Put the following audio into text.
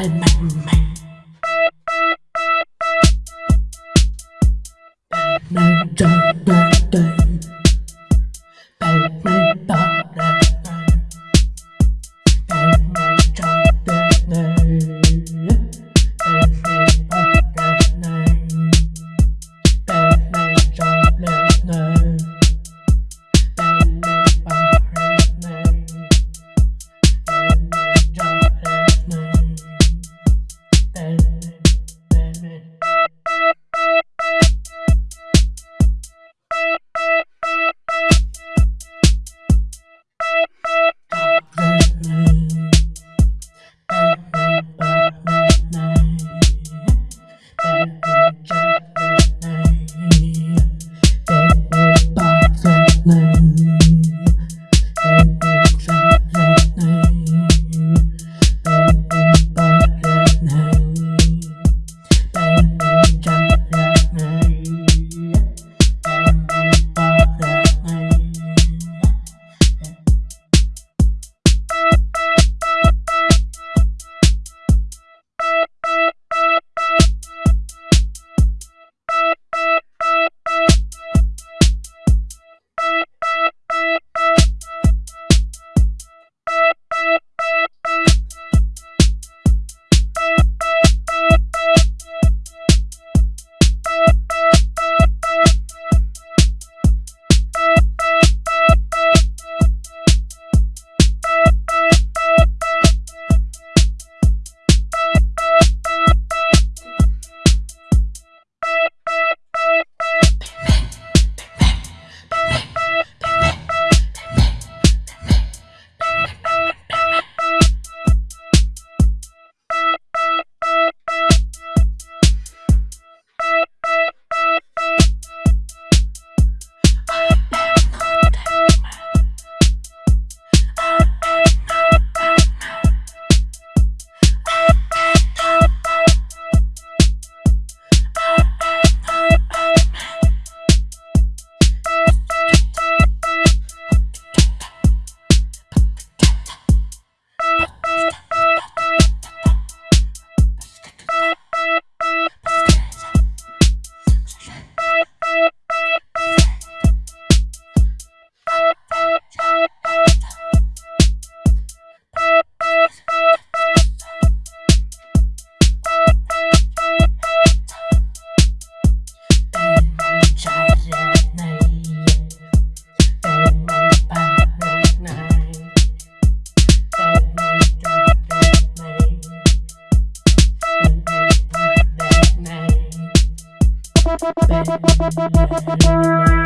bang bang bang Bang bang bang bang Bang bang bang baby.